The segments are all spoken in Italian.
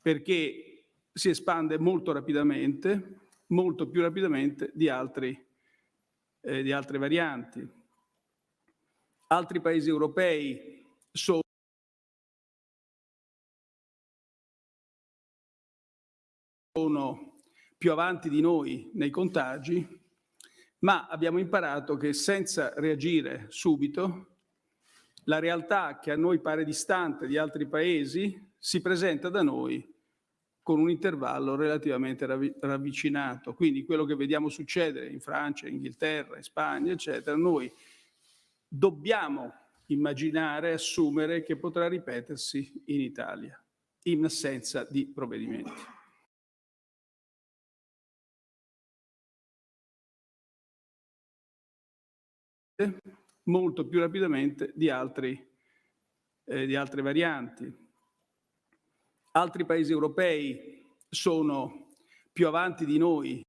perché si espande molto rapidamente, molto più rapidamente di, altri, eh, di altre varianti. Altri paesi europei sono più avanti di noi nei contagi, ma abbiamo imparato che senza reagire subito, la realtà che a noi pare distante di altri paesi si presenta da noi con un intervallo relativamente ravvicinato. Quindi quello che vediamo succedere in Francia, in Inghilterra, in Spagna, eccetera, noi dobbiamo immaginare, assumere che potrà ripetersi in Italia, in assenza di provvedimenti. molto più rapidamente di, altri, eh, di altre varianti. Altri paesi europei sono più avanti di noi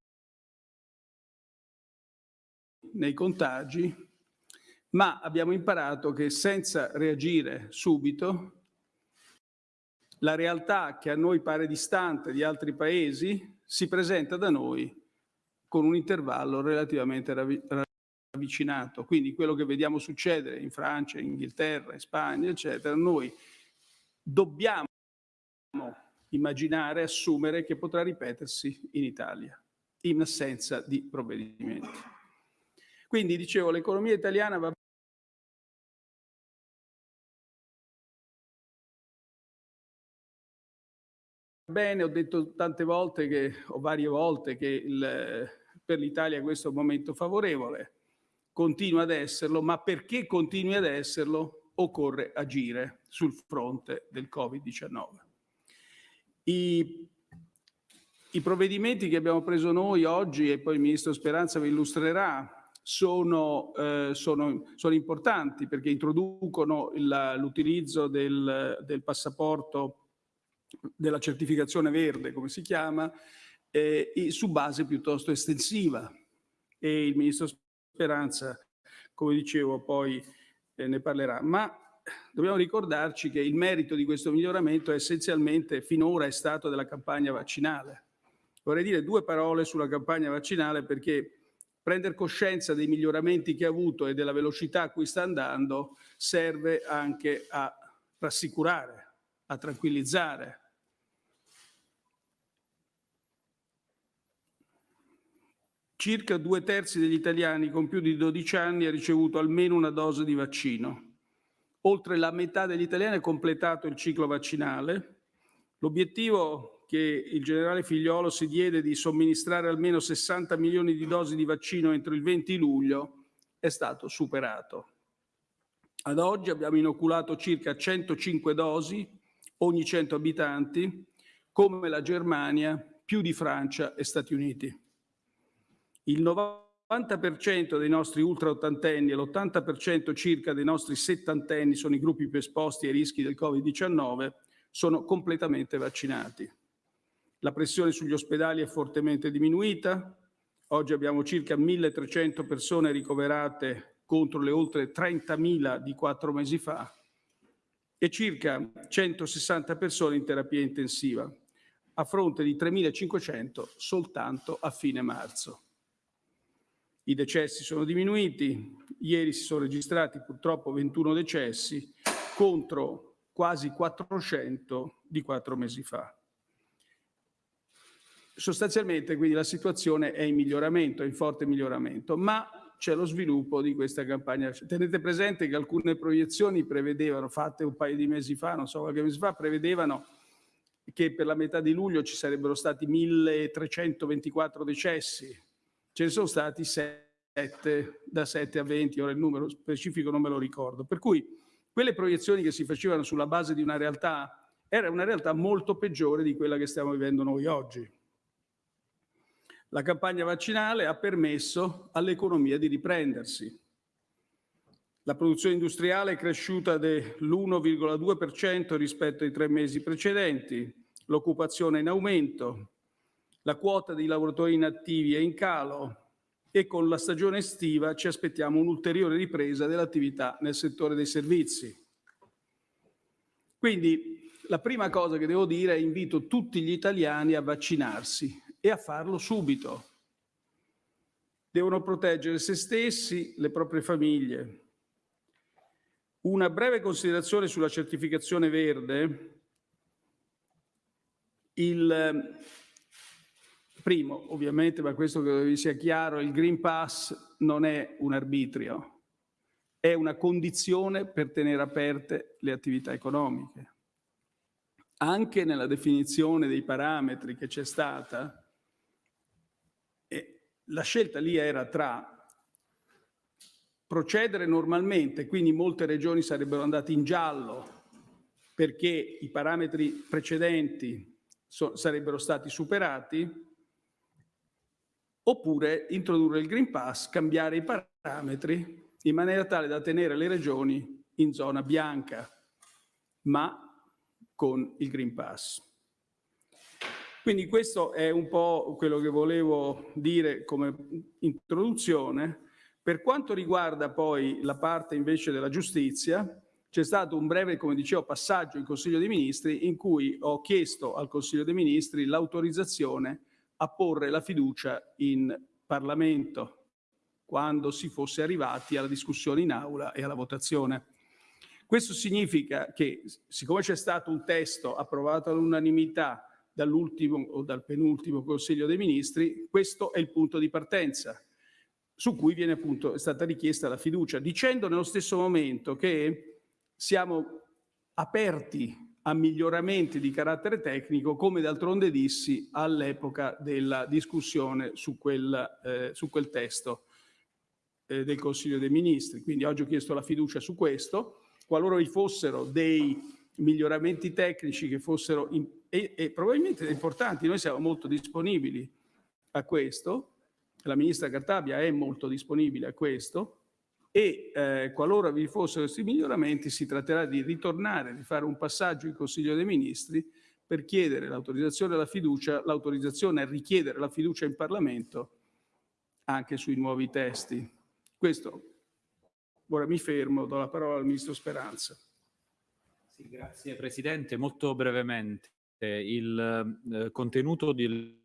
nei contagi, ma abbiamo imparato che senza reagire subito, la realtà che a noi pare distante di altri paesi si presenta da noi con un intervallo relativamente avvicinato. Quindi quello che vediamo succedere in Francia, in Inghilterra, in Spagna, eccetera, noi dobbiamo immaginare, assumere che potrà ripetersi in Italia, in assenza di provvedimenti. Quindi, dicevo, l'economia italiana va bene, ho detto tante volte che, o varie volte che il, per l'Italia questo è un momento favorevole, continua ad esserlo, ma perché continui ad esserlo occorre agire sul fronte del Covid-19. I, I provvedimenti che abbiamo preso noi oggi, e poi il Ministro Speranza vi illustrerà, sono, eh, sono, sono, importanti perché introducono l'utilizzo del, del, passaporto, della certificazione verde, come si chiama, eh, su base piuttosto estensiva. E il Ministro Speranza, come dicevo, poi eh, ne parlerà. Ma dobbiamo ricordarci che il merito di questo miglioramento essenzialmente finora è stato della campagna vaccinale. Vorrei dire due parole sulla campagna vaccinale perché prendere coscienza dei miglioramenti che ha avuto e della velocità a cui sta andando serve anche a rassicurare, a tranquillizzare, Circa due terzi degli italiani con più di 12 anni ha ricevuto almeno una dose di vaccino. Oltre la metà degli italiani ha completato il ciclo vaccinale. L'obiettivo che il generale Figliolo si diede di somministrare almeno 60 milioni di dosi di vaccino entro il 20 luglio è stato superato. Ad oggi abbiamo inoculato circa 105 dosi ogni 100 abitanti, come la Germania, più di Francia e Stati Uniti. Il 90% dei nostri ultraottantenni e l'80% circa dei nostri settantenni sono i gruppi più esposti ai rischi del Covid-19, sono completamente vaccinati. La pressione sugli ospedali è fortemente diminuita. Oggi abbiamo circa 1.300 persone ricoverate contro le oltre 30.000 di quattro mesi fa e circa 160 persone in terapia intensiva, a fronte di 3.500 soltanto a fine marzo. I decessi sono diminuiti, ieri si sono registrati purtroppo 21 decessi contro quasi 400 di quattro mesi fa. Sostanzialmente quindi la situazione è in miglioramento, è in forte miglioramento, ma c'è lo sviluppo di questa campagna. Tenete presente che alcune proiezioni prevedevano, fatte un paio di mesi fa, non so qualche mese fa, prevedevano che per la metà di luglio ci sarebbero stati 1324 decessi, ce ne sono stati 7, da 7 a 20, ora il numero specifico non me lo ricordo. Per cui quelle proiezioni che si facevano sulla base di una realtà era una realtà molto peggiore di quella che stiamo vivendo noi oggi. La campagna vaccinale ha permesso all'economia di riprendersi. La produzione industriale è cresciuta dell'1,2% rispetto ai tre mesi precedenti, l'occupazione è in aumento, la quota di lavoratori inattivi è in calo e con la stagione estiva ci aspettiamo un'ulteriore ripresa dell'attività nel settore dei servizi. Quindi la prima cosa che devo dire è invito tutti gli italiani a vaccinarsi e a farlo subito. Devono proteggere se stessi, le proprie famiglie. Una breve considerazione sulla certificazione verde. Il primo, ovviamente, ma questo che vi sia chiaro, il Green Pass non è un arbitrio, è una condizione per tenere aperte le attività economiche. Anche nella definizione dei parametri che c'è stata, la scelta lì era tra procedere normalmente, quindi molte regioni sarebbero andate in giallo perché i parametri precedenti so, sarebbero stati superati, oppure introdurre il Green Pass, cambiare i parametri in maniera tale da tenere le regioni in zona bianca, ma con il Green Pass. Quindi questo è un po' quello che volevo dire come introduzione. Per quanto riguarda poi la parte invece della giustizia, c'è stato un breve, come dicevo, passaggio in Consiglio dei Ministri in cui ho chiesto al Consiglio dei Ministri l'autorizzazione a porre la fiducia in Parlamento quando si fosse arrivati alla discussione in aula e alla votazione. Questo significa che, siccome c'è stato un testo approvato all'unanimità dall'ultimo o dal penultimo Consiglio dei Ministri, questo è il punto di partenza su cui viene appunto, è stata richiesta la fiducia, dicendo nello stesso momento che siamo aperti a miglioramenti di carattere tecnico, come d'altronde dissi all'epoca della discussione su quel, eh, su quel testo eh, del Consiglio dei Ministri. Quindi oggi ho chiesto la fiducia su questo. Qualora vi fossero dei miglioramenti tecnici che fossero in, e, e probabilmente importanti. Noi siamo molto disponibili a questo, la ministra Cartabia è molto disponibile a questo e eh, qualora vi fossero questi miglioramenti si tratterà di ritornare, di fare un passaggio in Consiglio dei Ministri per chiedere l'autorizzazione alla fiducia, l'autorizzazione a richiedere la fiducia in Parlamento anche sui nuovi testi. Questo, ora mi fermo, do la parola al Ministro Speranza. Sì, grazie Presidente, molto brevemente il eh, contenuto del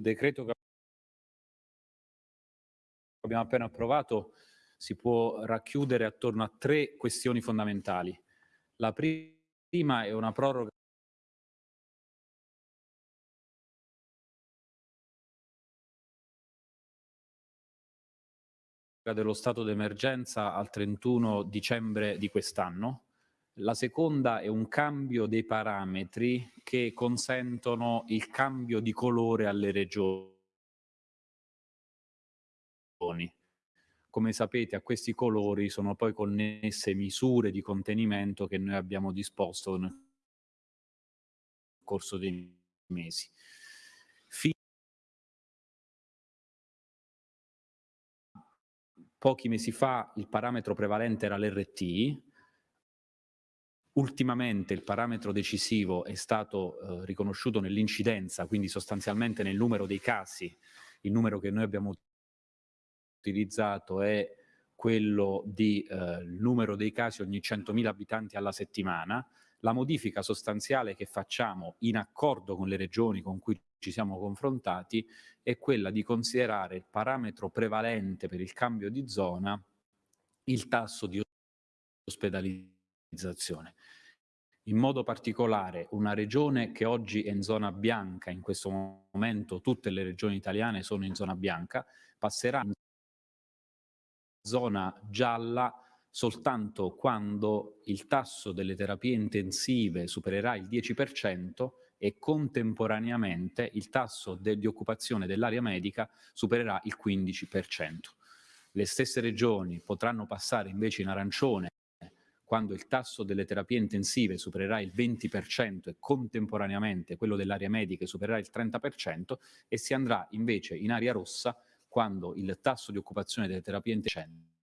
decreto che abbiamo appena approvato si può racchiudere attorno a tre questioni fondamentali. La prima è una proroga dello stato d'emergenza al 31 dicembre di quest'anno, la seconda è un cambio dei parametri che consentono il cambio di colore alle regioni. Come sapete a questi colori sono poi connesse misure di contenimento che noi abbiamo disposto nel corso dei mesi. Pochi mesi fa il parametro prevalente era l'RT, Ultimamente il parametro decisivo è stato eh, riconosciuto nell'incidenza, quindi sostanzialmente nel numero dei casi. Il numero che noi abbiamo utilizzato è quello di eh, numero dei casi ogni 100.000 abitanti alla settimana. La modifica sostanziale che facciamo in accordo con le regioni con cui ci siamo confrontati è quella di considerare il parametro prevalente per il cambio di zona il tasso di ospedalizzazione in modo particolare una regione che oggi è in zona bianca, in questo momento tutte le regioni italiane sono in zona bianca, passerà in zona gialla soltanto quando il tasso delle terapie intensive supererà il 10% e contemporaneamente il tasso di occupazione dell'area medica supererà il 15%. Le stesse regioni potranno passare invece in arancione quando il tasso delle terapie intensive supererà il 20% e contemporaneamente quello dell'area medica supererà il 30% e si andrà invece in area rossa quando il tasso di occupazione delle terapie intensive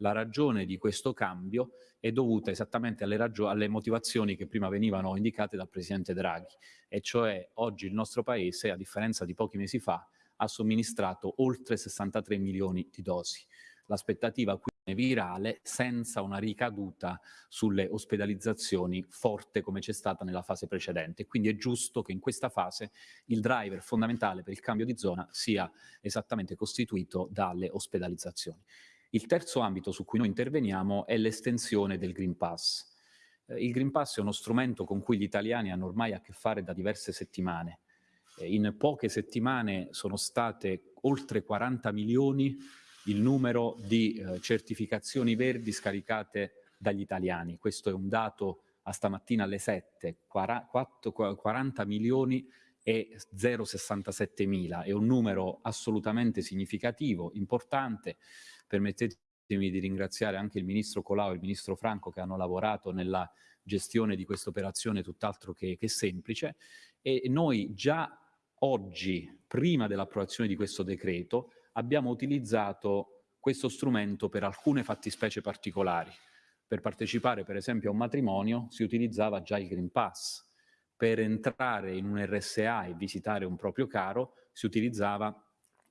la ragione di questo cambio è dovuta esattamente alle, alle, motivazioni che prima venivano indicate dal Presidente Draghi, e cioè oggi il nostro Paese, a differenza di pochi mesi fa, ha somministrato oltre 63 milioni di dosi l'aspettativa qui è virale senza una ricaduta sulle ospedalizzazioni forte come c'è stata nella fase precedente. Quindi è giusto che in questa fase il driver fondamentale per il cambio di zona sia esattamente costituito dalle ospedalizzazioni. Il terzo ambito su cui noi interveniamo è l'estensione del Green Pass. Eh, il Green Pass è uno strumento con cui gli italiani hanno ormai a che fare da diverse settimane. Eh, in poche settimane sono state oltre 40 milioni il numero di eh, certificazioni verdi scaricate dagli italiani. Questo è un dato a stamattina alle 7, 40 milioni e 0,67 mila. È un numero assolutamente significativo, importante. Permettetemi di ringraziare anche il Ministro Colau e il Ministro Franco che hanno lavorato nella gestione di questa operazione tutt'altro che, che semplice e noi già oggi, prima dell'approvazione di questo decreto, abbiamo utilizzato questo strumento per alcune fattispecie particolari. Per partecipare per esempio a un matrimonio si utilizzava già il Green Pass, per entrare in un RSA e visitare un proprio caro si utilizzava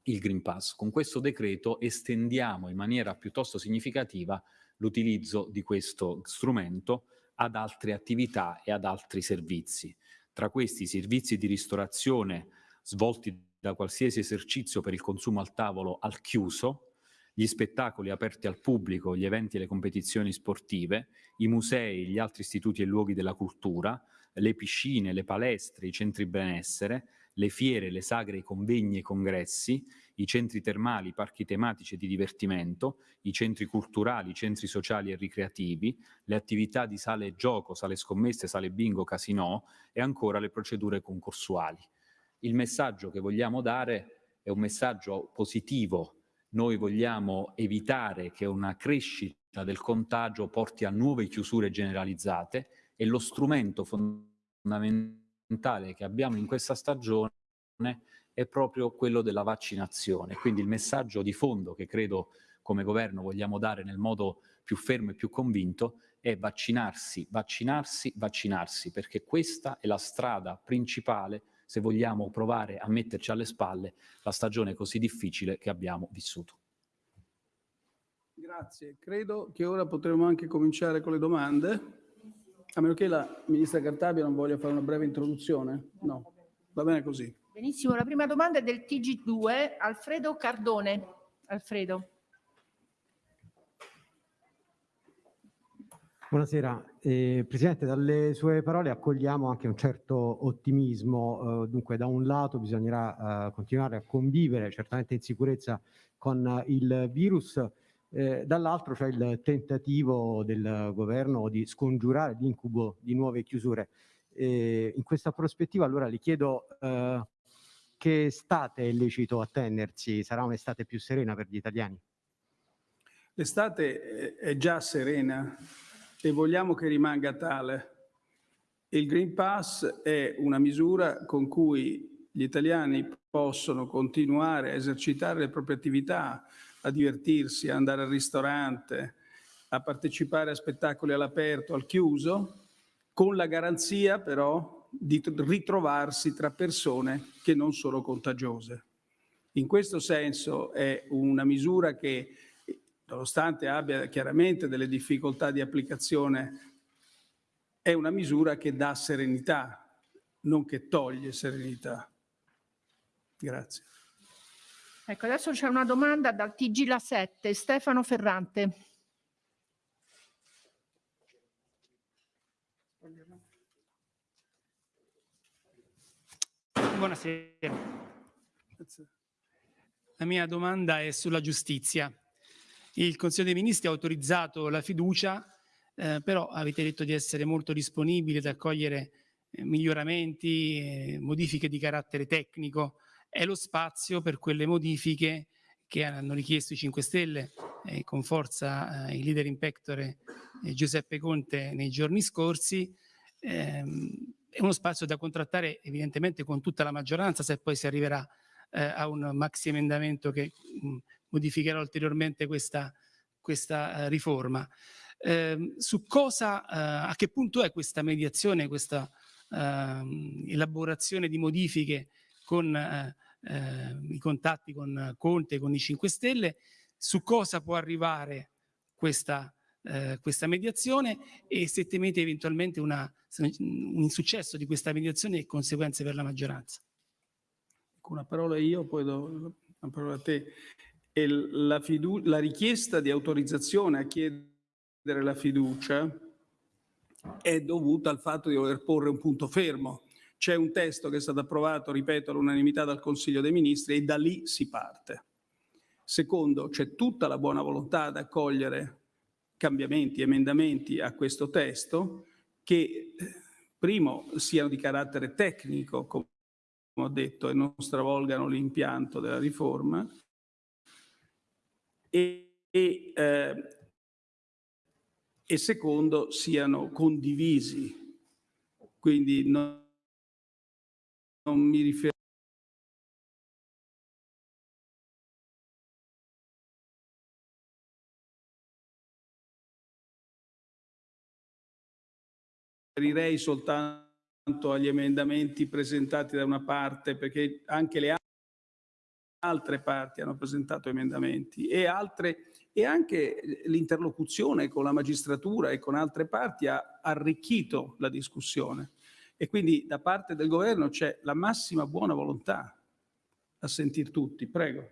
il Green Pass. Con questo decreto estendiamo in maniera piuttosto significativa l'utilizzo di questo strumento ad altre attività e ad altri servizi. Tra questi servizi di ristorazione svolti da qualsiasi esercizio per il consumo al tavolo al chiuso, gli spettacoli aperti al pubblico, gli eventi e le competizioni sportive, i musei, gli altri istituti e luoghi della cultura, le piscine, le palestre, i centri benessere, le fiere, le sagre, i convegni e i congressi, i centri termali, i parchi tematici e di divertimento, i centri culturali, i centri sociali e ricreativi, le attività di sale gioco, sale scommesse, sale bingo, casinò e ancora le procedure concorsuali. Il messaggio che vogliamo dare è un messaggio positivo. Noi vogliamo evitare che una crescita del contagio porti a nuove chiusure generalizzate e lo strumento fondamentale che abbiamo in questa stagione è proprio quello della vaccinazione. Quindi il messaggio di fondo che credo come governo vogliamo dare nel modo più fermo e più convinto è vaccinarsi, vaccinarsi, vaccinarsi, perché questa è la strada principale se vogliamo provare a metterci alle spalle la stagione così difficile che abbiamo vissuto. Grazie. Credo che ora potremo anche cominciare con le domande. A meno che la Ministra Cartabia non voglia fare una breve introduzione. No, va bene così. Benissimo, la prima domanda è del TG2, Alfredo Cardone. Alfredo. Buonasera, eh, Presidente, dalle sue parole accogliamo anche un certo ottimismo, eh, dunque da un lato bisognerà eh, continuare a convivere certamente in sicurezza con il virus, eh, dall'altro c'è il tentativo del governo di scongiurare l'incubo di nuove chiusure. in questa prospettiva allora le chiedo eh, che estate è lecito attendersi, sarà un'estate più serena per gli italiani? L'estate è già serena, e vogliamo che rimanga tale. Il Green Pass è una misura con cui gli italiani possono continuare a esercitare le proprie attività, a divertirsi, a andare al ristorante, a partecipare a spettacoli all'aperto, al chiuso, con la garanzia però di ritrovarsi tra persone che non sono contagiose. In questo senso è una misura che nonostante abbia chiaramente delle difficoltà di applicazione, è una misura che dà serenità, non che toglie serenità. Grazie. Ecco, adesso c'è una domanda dal TG La 7, Stefano Ferrante. Buonasera. La mia domanda è sulla giustizia. Il Consiglio dei Ministri ha autorizzato la fiducia, eh, però avete detto di essere molto disponibili ad accogliere eh, miglioramenti, eh, modifiche di carattere tecnico. È lo spazio per quelle modifiche che hanno richiesto i 5 Stelle eh, con forza eh, il leader in pectore eh, Giuseppe Conte nei giorni scorsi. Ehm, è uno spazio da contrattare evidentemente con tutta la maggioranza se poi si arriverà a un maxi emendamento che mh, modificherà ulteriormente questa, questa eh, riforma. Eh, su cosa, eh, a che punto è questa mediazione, questa ehm, elaborazione di modifiche con eh, i contatti con Conte, con i 5 Stelle, su cosa può arrivare questa, eh, questa mediazione e se temete eventualmente una, un insuccesso di questa mediazione e conseguenze per la maggioranza. Una parola io, poi do una parola a te. E la, la richiesta di autorizzazione a chiedere la fiducia è dovuta al fatto di voler porre un punto fermo. C'è un testo che è stato approvato, ripeto, all'unanimità dal Consiglio dei Ministri e da lì si parte. Secondo, c'è tutta la buona volontà ad accogliere cambiamenti, emendamenti a questo testo che, eh, primo, siano di carattere tecnico, come ho detto, e non stravolgano l'impianto della riforma, e, e, eh, e secondo, siano condivisi. Quindi non, non mi riferisco riferirei soltanto agli emendamenti presentati da una parte, perché anche le altre parti hanno presentato emendamenti e, altre, e anche l'interlocuzione con la magistratura e con altre parti ha arricchito la discussione. E quindi da parte del governo c'è la massima buona volontà a sentir tutti. Prego.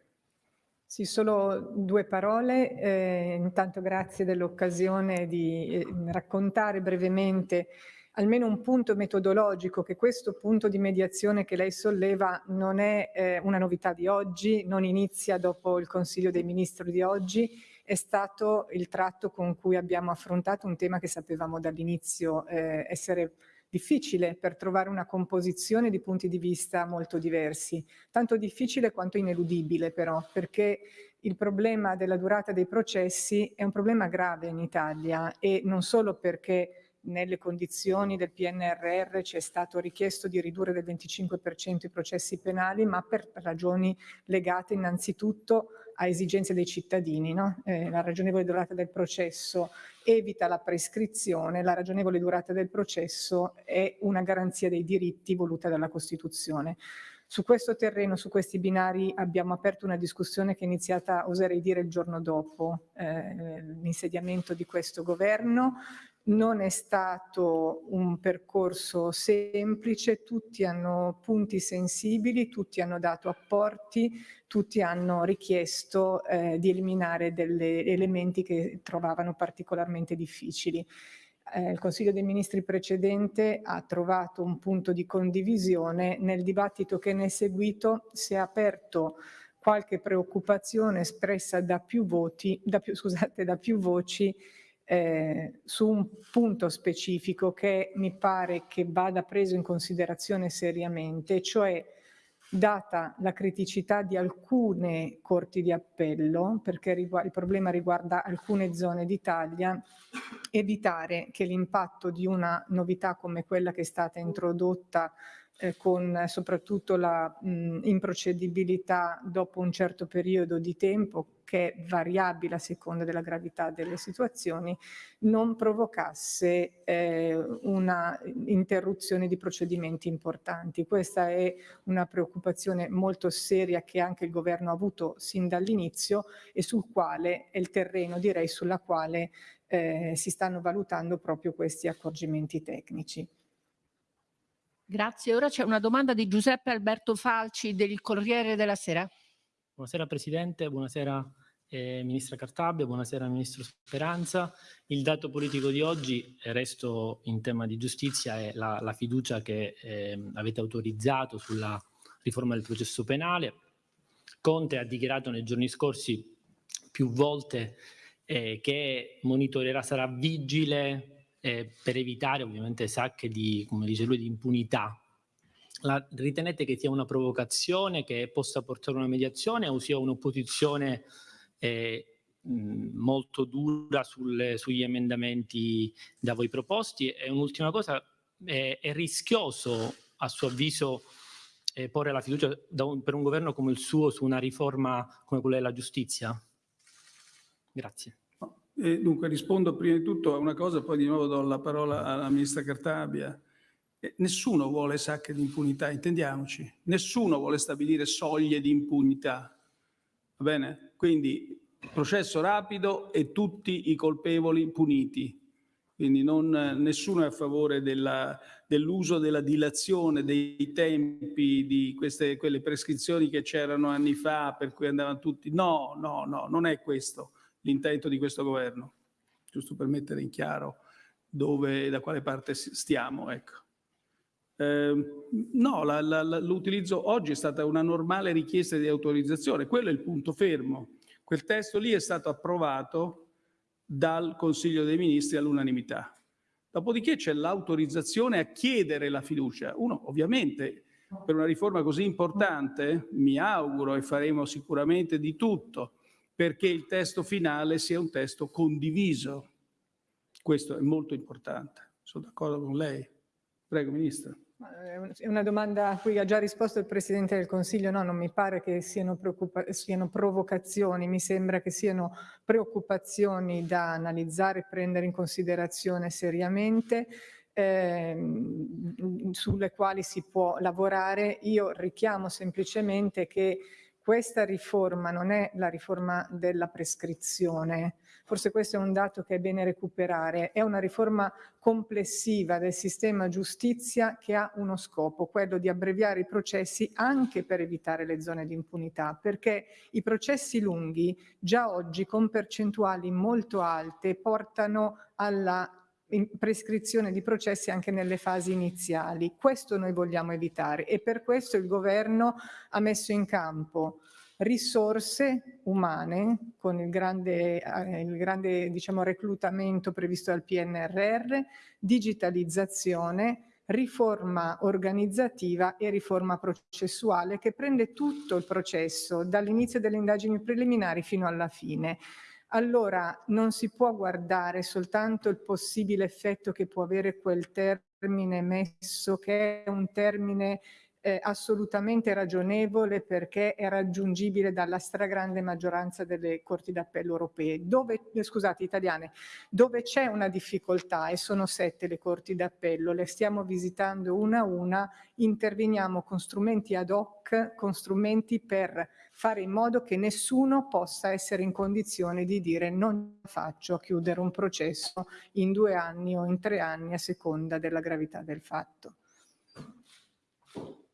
Sì, solo due parole. Eh, intanto grazie dell'occasione di eh, raccontare brevemente almeno un punto metodologico, che questo punto di mediazione che lei solleva non è eh, una novità di oggi, non inizia dopo il Consiglio dei Ministri di oggi, è stato il tratto con cui abbiamo affrontato un tema che sapevamo dall'inizio eh, essere difficile per trovare una composizione di punti di vista molto diversi, tanto difficile quanto ineludibile però, perché il problema della durata dei processi è un problema grave in Italia e non solo perché nelle condizioni del PNRR ci è stato richiesto di ridurre del 25% i processi penali, ma per ragioni legate innanzitutto a esigenze dei cittadini. No? Eh, la ragionevole durata del processo evita la prescrizione, la ragionevole durata del processo è una garanzia dei diritti voluta dalla Costituzione. Su questo terreno, su questi binari abbiamo aperto una discussione che è iniziata, oserei dire, il giorno dopo eh, l'insediamento di questo governo non è stato un percorso semplice, tutti hanno punti sensibili, tutti hanno dato apporti, tutti hanno richiesto eh, di eliminare degli elementi che trovavano particolarmente difficili. Eh, il Consiglio dei Ministri precedente ha trovato un punto di condivisione, nel dibattito che ne è seguito si è aperto qualche preoccupazione espressa da più, voti, da più, scusate, da più voci eh, su un punto specifico che mi pare che vada preso in considerazione seriamente, cioè data la criticità di alcune corti di appello, perché il problema riguarda alcune zone d'Italia, evitare che l'impatto di una novità come quella che è stata introdotta eh, con soprattutto la mh, improcedibilità dopo un certo periodo di tempo che è variabile a seconda della gravità delle situazioni, non provocasse eh, una interruzione di procedimenti importanti. Questa è una preoccupazione molto seria che anche il governo ha avuto sin dall'inizio e sul quale è il terreno, direi, sulla quale eh, si stanno valutando proprio questi accorgimenti tecnici. Grazie. Ora c'è una domanda di Giuseppe Alberto Falci del Corriere della Sera. Buonasera Presidente, buonasera eh, Ministra Cartabia, buonasera Ministro Speranza. Il dato politico di oggi, eh, resto in tema di giustizia, è la, la fiducia che eh, avete autorizzato sulla riforma del processo penale. Conte ha dichiarato nei giorni scorsi più volte eh, che monitorerà, sarà vigile eh, per evitare ovviamente sacche di, come dice lui, di impunità. La, ritenete che sia una provocazione che possa portare a una mediazione o sia un'opposizione eh, molto dura sulle, sugli emendamenti da voi proposti? E un'ultima cosa, è, è, rischioso a suo avviso eh, porre la fiducia un, per un governo come il suo su una riforma come quella della giustizia? Grazie. Eh, dunque rispondo prima di tutto a una cosa, poi di nuovo do la parola alla ministra Cartabia. Eh, nessuno vuole sacche di impunità, intendiamoci. Nessuno vuole stabilire soglie di impunità. Va bene? Quindi processo rapido e tutti i colpevoli puniti. Quindi non, nessuno è a favore dell'uso della dilazione dei tempi di queste, quelle prescrizioni che c'erano anni fa per cui andavano tutti. No, no, no, non è questo l'intento di questo governo, giusto per mettere in chiaro dove, da quale parte stiamo. Ecco. Eh, no, l'utilizzo oggi è stata una normale richiesta di autorizzazione, quello è il punto fermo. Quel testo lì è stato approvato dal Consiglio dei Ministri all'unanimità. Dopodiché c'è l'autorizzazione a chiedere la fiducia. Uno, ovviamente, per una riforma così importante, mi auguro e faremo sicuramente di tutto perché il testo finale sia un testo condiviso. Questo è molto importante. Sono d'accordo con lei. Prego, Ministro. È una domanda a cui ha già risposto il Presidente del Consiglio, no, non mi pare che siano, siano provocazioni, mi sembra che siano preoccupazioni da analizzare e prendere in considerazione seriamente. Ehm, sulle quali si può lavorare. Io richiamo semplicemente che questa riforma non è la riforma della prescrizione, forse questo è un dato che è bene recuperare, è una riforma complessiva del sistema giustizia che ha uno scopo, quello di abbreviare i processi anche per evitare le zone di impunità, perché i processi lunghi già oggi con percentuali molto alte portano alla prescrizione di processi anche nelle fasi iniziali. Questo noi vogliamo evitare e per questo il governo ha messo in campo risorse umane con il grande, eh, il grande diciamo, reclutamento previsto dal PNRR, digitalizzazione, riforma organizzativa e riforma processuale che prende tutto il processo dall'inizio delle indagini preliminari fino alla fine allora non si può guardare soltanto il possibile effetto che può avere quel termine messo, che è un termine eh, assolutamente ragionevole perché è raggiungibile dalla stragrande maggioranza delle corti d'appello europee, dove, eh, scusate, italiane, dove c'è una difficoltà e sono sette le corti d'appello, le stiamo visitando una a una, interveniamo con strumenti ad hoc, con strumenti per fare in modo che nessuno possa essere in condizione di dire non faccio a chiudere un processo in due anni o in tre anni a seconda della gravità del fatto.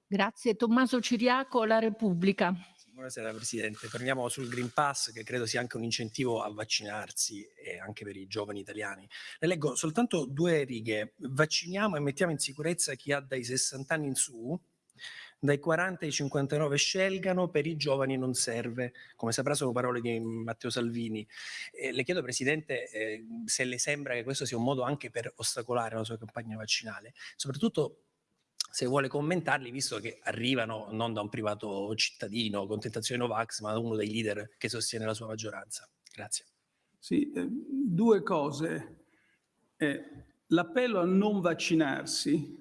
Grazie. Tommaso Ciriaco, La Repubblica. Buonasera Presidente, torniamo sul Green Pass che credo sia anche un incentivo a vaccinarsi e anche per i giovani italiani. Le leggo soltanto due righe. Vacciniamo e mettiamo in sicurezza chi ha dai 60 anni in su, dai 40 ai 59 scelgano, per i giovani non serve. Come saprà sono parole di Matteo Salvini. Eh, le chiedo Presidente eh, se le sembra che questo sia un modo anche per ostacolare la sua campagna vaccinale, soprattutto se vuole commentarli, visto che arrivano non da un privato cittadino con tentazione Novax, ma da uno dei leader che sostiene la sua maggioranza. Grazie. Sì, eh, due cose. Eh, l'appello a non vaccinarsi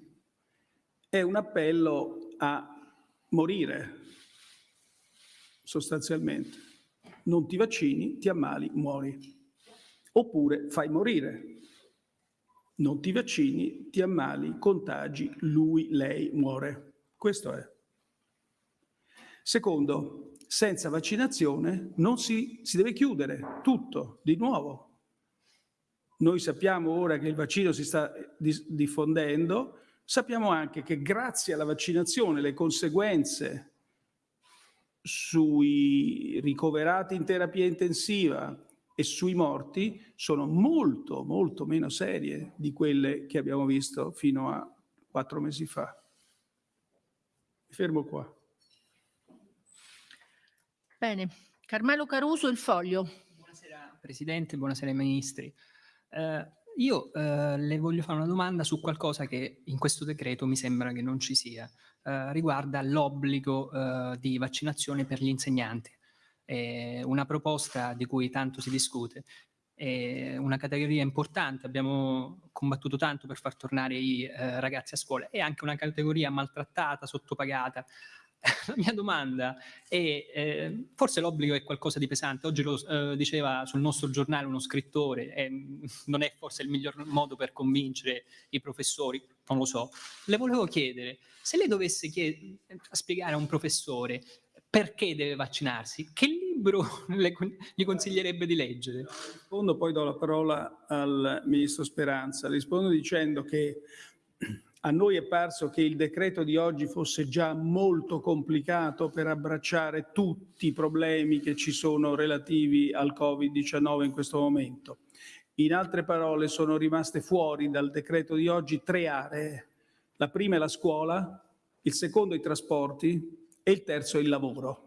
è un appello a morire, sostanzialmente. Non ti vaccini, ti ammali, muori. Oppure fai morire non ti vaccini, ti ammali, contagi, lui, lei muore. Questo è. Secondo, senza vaccinazione non si, si deve chiudere tutto di nuovo. Noi sappiamo ora che il vaccino si sta diffondendo, sappiamo anche che grazie alla vaccinazione le conseguenze sui ricoverati in terapia intensiva, e sui morti sono molto, molto meno serie di quelle che abbiamo visto fino a quattro mesi fa. Mi fermo qua. Bene. Carmelo Caruso, il foglio. Buonasera Presidente, buonasera ai Ministri. Eh, io eh, le voglio fare una domanda su qualcosa che in questo decreto mi sembra che non ci sia. Eh, riguarda l'obbligo eh, di vaccinazione per gli insegnanti è una proposta di cui tanto si discute, è una categoria importante, abbiamo combattuto tanto per far tornare i eh, ragazzi a scuola, è anche una categoria maltrattata, sottopagata. La mia domanda è, eh, forse l'obbligo è qualcosa di pesante, oggi lo eh, diceva sul nostro giornale uno scrittore, eh, non è forse il miglior modo per convincere i professori, non lo so. Le volevo chiedere, se lei dovesse chied- spiegare a un professore perché deve vaccinarsi? Che libro le, gli consiglierebbe di leggere? Rispondo, poi do la parola al Ministro Speranza. Rispondo dicendo che a noi è parso che il decreto di oggi fosse già molto complicato per abbracciare tutti i problemi che ci sono relativi al Covid-19 in questo momento. In altre parole, sono rimaste fuori dal decreto di oggi tre aree. La prima è la scuola, il secondo i trasporti e il terzo il lavoro.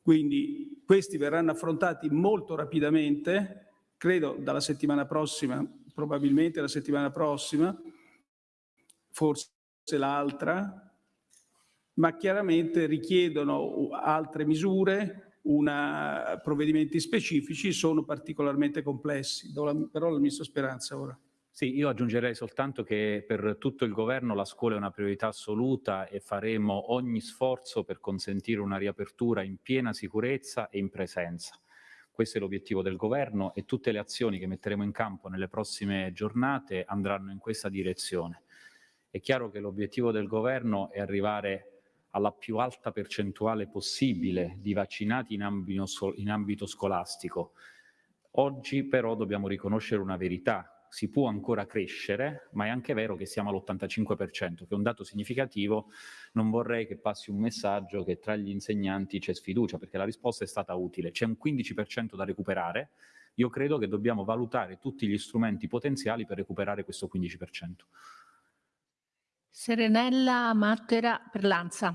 Quindi questi verranno affrontati molto rapidamente, credo dalla settimana prossima, probabilmente la settimana prossima, forse l'altra, ma chiaramente richiedono altre misure, una, provvedimenti specifici, sono particolarmente complessi. Do la parola al Ministro Speranza ora. Sì, io aggiungerei soltanto che per tutto il governo la scuola è una priorità assoluta e faremo ogni sforzo per consentire una riapertura in piena sicurezza e in presenza. Questo è l'obiettivo del governo e tutte le azioni che metteremo in campo nelle prossime giornate andranno in questa direzione. È chiaro che l'obiettivo del governo è arrivare alla più alta percentuale possibile di vaccinati in ambito, in ambito scolastico. Oggi però dobbiamo riconoscere una verità, si può ancora crescere, ma è anche vero che siamo all'85%, che è un dato significativo. Non vorrei che passi un messaggio che tra gli insegnanti c'è sfiducia, perché la risposta è stata utile. C'è un 15% da recuperare. Io credo che dobbiamo valutare tutti gli strumenti potenziali per recuperare questo 15%. Serenella Mattera per Lanza.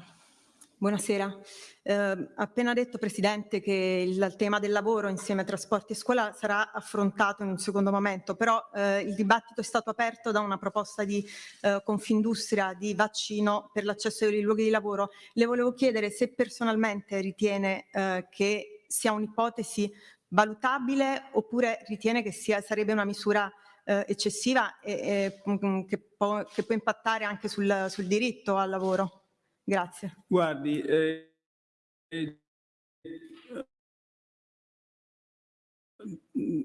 Buonasera. Eh, appena detto, Presidente, che il tema del lavoro insieme a trasporti e scuola sarà affrontato in un secondo momento, però eh, il dibattito è stato aperto da una proposta di eh, Confindustria di vaccino per l'accesso ai luoghi di lavoro. Le volevo chiedere se personalmente ritiene eh, che sia un'ipotesi valutabile oppure ritiene che sia, sarebbe una misura eh, eccessiva e, e mm, che, può, che, può, impattare anche sul, sul diritto al lavoro. Grazie. Guardi, eh, eh,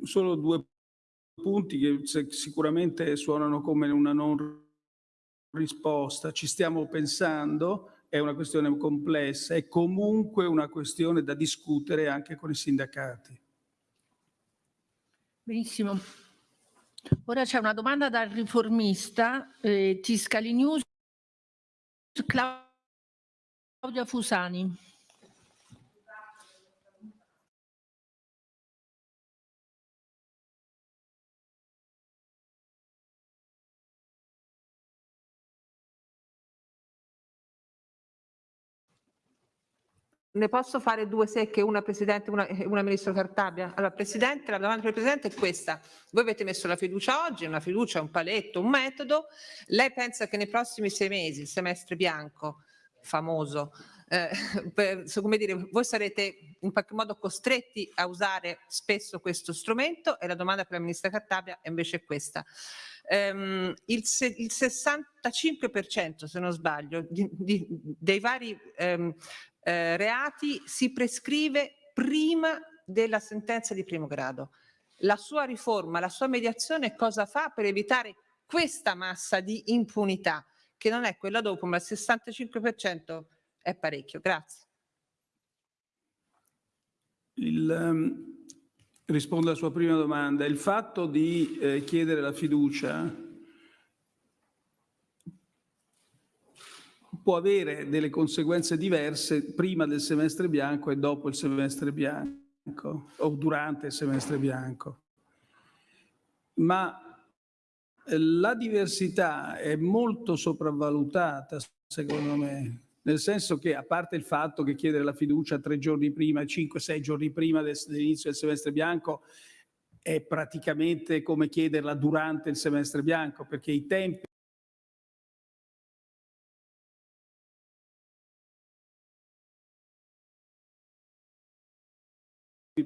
solo due punti che sicuramente suonano come una non risposta. Ci stiamo pensando, è una questione complessa, è comunque una questione da discutere anche con i sindacati. Benissimo. Ora c'è una domanda dal riformista, eh, Tiscali News, Claudia Fusani. Ne posso fare due secche, una Presidente e una, una Ministro Cartabia? Allora, Presidente, la domanda per il Presidente è questa. Voi avete messo la fiducia oggi, una fiducia, un paletto, un metodo. Lei pensa che nei prossimi sei mesi, il semestre bianco, famoso, eh, per, come dire, voi sarete in qualche modo costretti a usare spesso questo strumento e la domanda per la ministra Cartabia è invece questa. Um, il, se, il, 65% se non sbaglio di, di, dei vari um, eh, reati si prescrive prima della sentenza di primo grado. La sua riforma, la sua mediazione cosa fa per evitare questa massa di impunità? che non è quella dopo, ma il 65% è parecchio. Grazie. Il, um, rispondo alla sua prima domanda. Il fatto di eh, chiedere la fiducia può avere delle conseguenze diverse prima del semestre bianco e dopo il semestre bianco o durante il semestre bianco. Ma la diversità è molto sopravvalutata, secondo me, nel senso che, a parte il fatto che chiedere la fiducia tre giorni prima, cinque, sei giorni prima dell'inizio del semestre bianco è praticamente come chiederla durante il semestre bianco, perché i tempi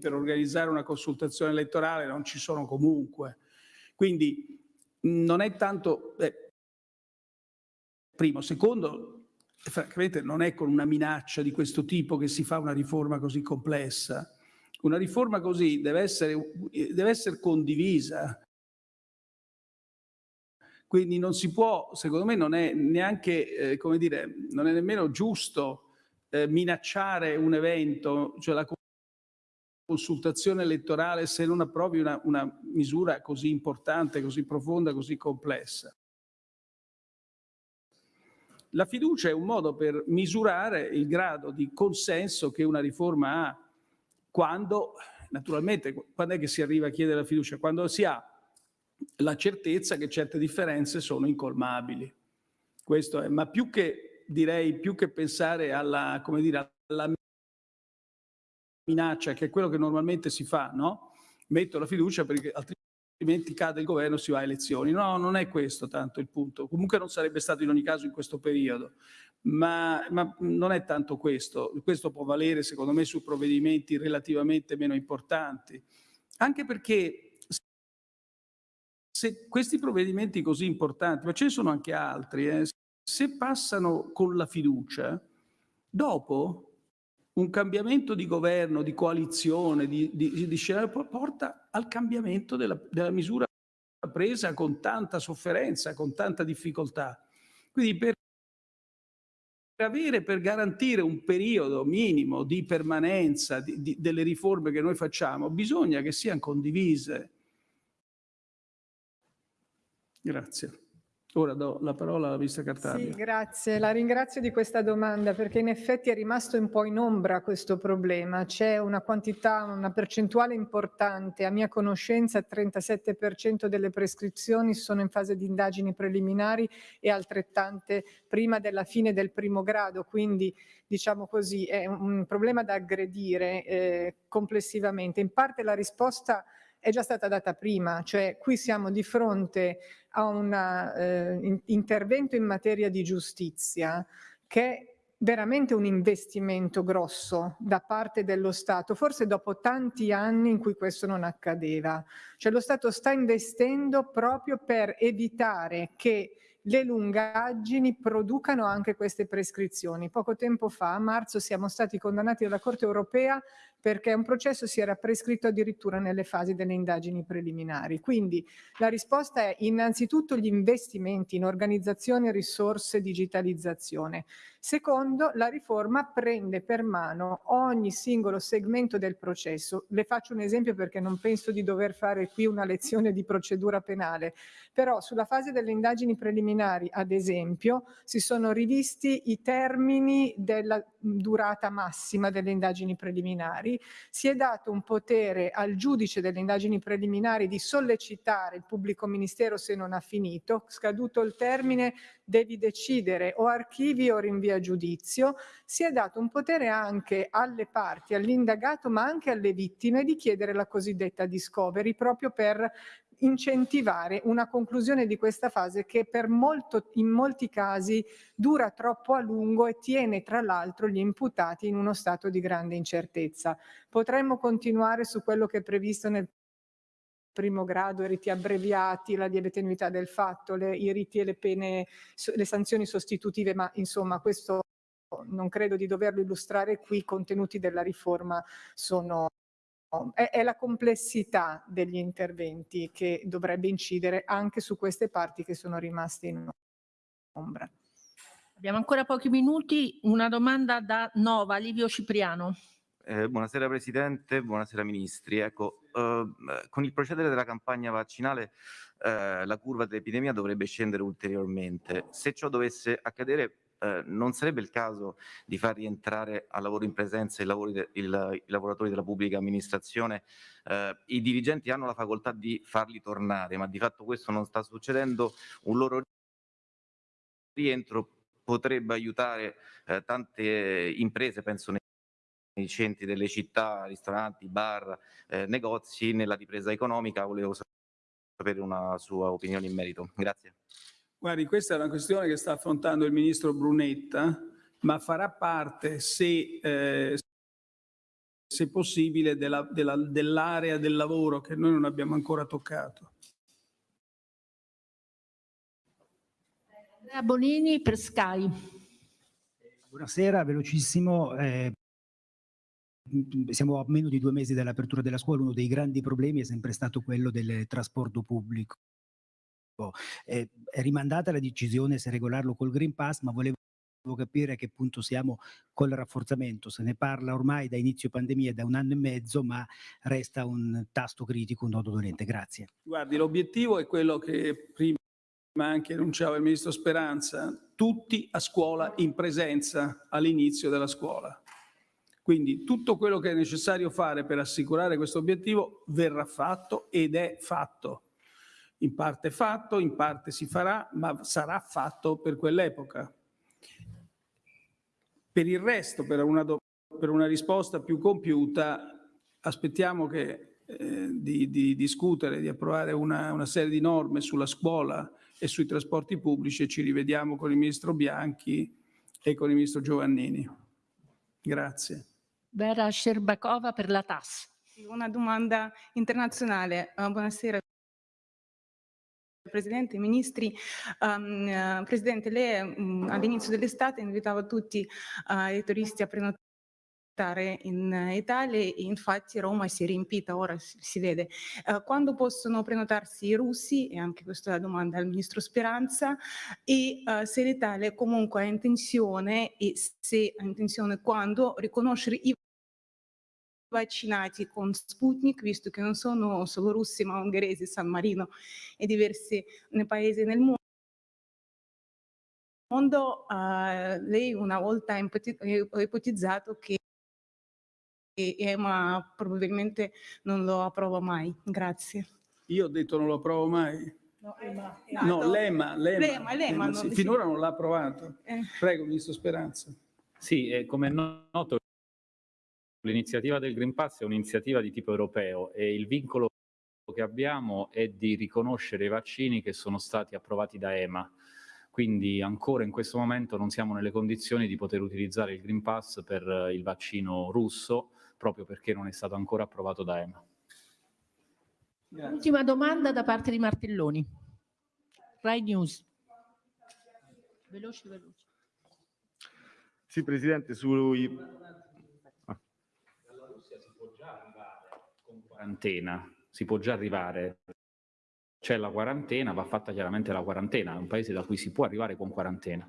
per organizzare una consultazione elettorale non ci sono comunque. Quindi non è tanto... Eh, primo. Secondo, francamente non è con una minaccia di questo tipo che si fa una riforma così complessa. Una riforma così deve essere, deve essere condivisa. Quindi non si può, secondo me non è neanche, eh, come dire, non è nemmeno giusto eh, minacciare un evento, cioè la consultazione elettorale se non approvi una, una misura così importante, così profonda, così complessa. La fiducia è un modo per misurare il grado di consenso che una riforma ha quando, naturalmente, quando è che si arriva a chiedere la fiducia? Quando si ha la certezza che certe differenze sono incolmabili. Questo è, ma più che, direi, più che pensare alla, come dire, alla minaccia, che è quello che normalmente si fa, no? Metto la fiducia perché altrimenti cade il governo e si va a elezioni. No, non è questo tanto il punto. Comunque non sarebbe stato in ogni caso in questo periodo. Ma, ma non è tanto questo. Questo può valere, secondo me, su provvedimenti relativamente meno importanti. Anche perché se questi provvedimenti così importanti, ma ce ne sono anche altri, eh, se passano con la fiducia, dopo un cambiamento di governo, di coalizione, di, di, di scenario porta al cambiamento della, della, misura presa con tanta sofferenza, con tanta difficoltà. Quindi per avere, per garantire un periodo minimo di permanenza di, delle riforme che noi facciamo, bisogna che siano condivise. Grazie. Ora do la parola alla Ministra Cartabia. Sì, grazie. La ringrazio di questa domanda perché in effetti è rimasto un po' in ombra questo problema. C'è una quantità, una percentuale importante, a mia conoscenza il 37% delle prescrizioni sono in fase di indagini preliminari e altrettante prima della fine del primo grado, quindi diciamo così è un problema da aggredire eh, complessivamente. In parte la risposta è già stata data prima, cioè qui siamo di fronte a un eh, in, intervento in materia di giustizia che è veramente un investimento grosso da parte dello Stato, forse dopo tanti anni in cui questo non accadeva. Cioè lo Stato sta investendo proprio per evitare che le lungaggini producano anche queste prescrizioni. Poco tempo fa, a marzo, siamo stati condannati dalla Corte europea perché un processo si era prescritto addirittura nelle fasi delle indagini preliminari. Quindi la risposta è innanzitutto gli investimenti in organizzazione, risorse, digitalizzazione. Secondo, la riforma prende per mano ogni singolo segmento del processo. Le faccio un esempio perché non penso di dover fare qui una lezione di procedura penale, però sulla fase delle indagini preliminari, ad esempio, si sono rivisti i termini della durata massima delle indagini preliminari, si è dato un potere al giudice delle indagini preliminari di sollecitare il pubblico ministero se non ha finito, scaduto il termine devi decidere o archivi o rinvia giudizio, si è dato un potere anche alle parti, all'indagato ma anche alle vittime di chiedere la cosiddetta discovery proprio per incentivare una conclusione di questa fase che per molto, in molti casi dura troppo a lungo e tiene tra l'altro gli imputati in uno stato di grande incertezza. Potremmo continuare su quello che è previsto nel primo grado, i riti abbreviati, la lieve del fatto, le, i riti e le pene, le sanzioni sostitutive, ma insomma questo non credo di doverlo illustrare qui, i contenuti della riforma sono è, è, la complessità degli interventi che dovrebbe incidere anche su queste parti che sono rimaste in ombra. Abbiamo ancora pochi minuti, una domanda da Nova, Livio Cipriano. Eh, buonasera Presidente, buonasera Ministri. Ecco, eh, con il procedere della campagna vaccinale eh, la curva dell'epidemia dovrebbe scendere ulteriormente. Se ciò dovesse accadere eh, non sarebbe il caso di far rientrare al lavoro in presenza i, de il, i lavoratori della pubblica amministrazione? Eh, I dirigenti hanno la facoltà di farli tornare, ma di fatto questo non sta succedendo. Un loro rientro potrebbe aiutare eh, tante imprese, penso nei centri delle città, ristoranti, bar, eh, negozi, nella ripresa economica. Volevo sapere una sua opinione in merito. Grazie. Guardi, questa è una questione che sta affrontando il ministro Brunetta, ma farà parte, se, eh, se possibile, dell'area della, dell del lavoro che noi non abbiamo ancora toccato. Andrea Bonini per Sky. Buonasera, velocissimo. Eh, siamo a meno di due mesi dall'apertura della scuola, uno dei grandi problemi è sempre stato quello del trasporto pubblico. Eh, è rimandata la decisione se regolarlo col Green Pass, ma volevo capire a che punto siamo col rafforzamento. Se ne parla ormai da inizio pandemia, da un anno e mezzo, ma resta un tasto critico, un nodo dolente. Grazie. Guardi, l'obiettivo è quello che prima anche enunciava il Ministro Speranza, tutti a scuola in presenza all'inizio della scuola. Quindi tutto quello che è necessario fare per assicurare questo obiettivo verrà fatto ed è fatto. In parte fatto, in parte si farà, ma sarà fatto per quell'epoca. Per il resto, per una, per una risposta più compiuta, aspettiamo che, eh, di, di, discutere, di approvare una, una serie di norme sulla scuola e sui trasporti pubblici e ci rivediamo con il Ministro Bianchi e con il Ministro Giovannini. Grazie. Vera Sherbakova per la TAS. Una domanda internazionale. Uh, buonasera. Presidente, ministri, um, Presidente, lei um, all'inizio dell'estate invitava tutti uh, i turisti a prenotare in Italia e infatti Roma si è riempita, ora si, vede. Uh, quando possono prenotarsi i russi, e anche questa è la domanda al Ministro Speranza, e se l'Italia comunque ha intenzione, e se ha intenzione quando, riconoscere i vaccinati con Sputnik, visto che non sono solo russi ma ungheresi, San Marino e diversi paesi nel mondo. Uh, lei una volta ha ipotizzato che EMA probabilmente non lo approva mai. Grazie. Io ho detto non lo approvo mai. No, EMA. No, l'EMA. L'EMA, l'EMA. Sì, finora non l'ha approvato. Eh. Prego, Ministro Speranza. Sì, eh, come è noto l'iniziativa del Green Pass è un'iniziativa di tipo europeo e il vincolo che abbiamo è di riconoscere i vaccini che sono stati approvati da EMA. Quindi ancora in questo momento non siamo nelle condizioni di poter utilizzare il Green Pass per eh, il vaccino russo, proprio perché non è stato ancora approvato da EMA. Grazie. Ultima domanda da parte di Martelloni. Rai News. Veloce, veloce. Sì, Presidente, sui... Ah. Dalla Russia si può già arrivare con quarantena, si può già arrivare c'è la quarantena, va fatta chiaramente la quarantena, è un paese da cui si può arrivare con quarantena.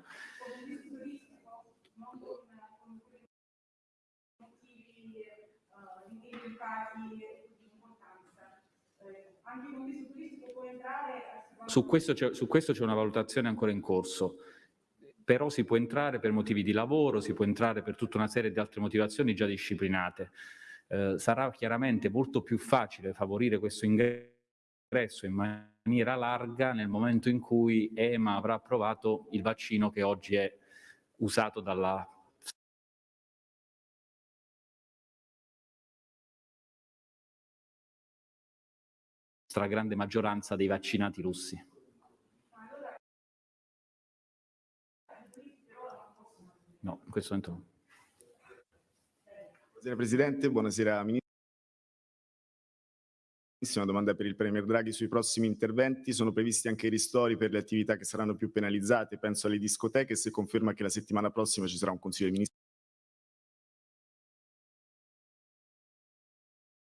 Su questo, c'è, una valutazione ancora in corso, però si può entrare per motivi di lavoro, si può entrare per tutta una serie di altre motivazioni già disciplinate. Eh, sarà chiaramente molto più facile favorire questo ingresso in maniera larga nel momento in cui EMA avrà approvato il vaccino che oggi è usato dalla stragrande maggioranza dei vaccinati russi. No, in questo momento no. Buonasera Presidente, buonasera Ministro domanda per il Premier Draghi sui prossimi interventi. Sono previsti anche i ristori per le attività che saranno più penalizzate, penso alle discoteche, se conferma che la settimana prossima ci sarà un Consiglio dei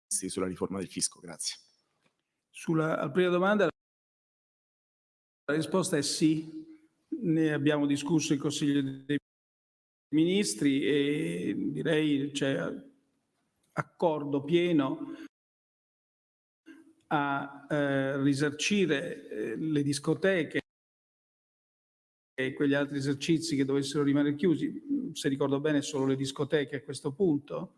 Ministri sulla riforma del fisco. Grazie. Sulla la prima domanda la risposta è sì. Ne abbiamo discusso in Consiglio dei Ministri e direi c'è accordo pieno a eh, risarcire eh, le discoteche e quegli altri esercizi che dovessero rimanere chiusi, se ricordo bene solo le discoteche a questo punto.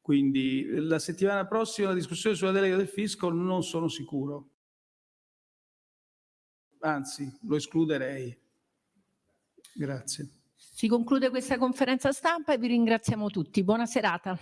Quindi la settimana prossima la discussione sulla delega del fisco non sono sicuro. Anzi, lo escluderei. Grazie. Si conclude questa conferenza stampa e vi ringraziamo tutti. Buona serata.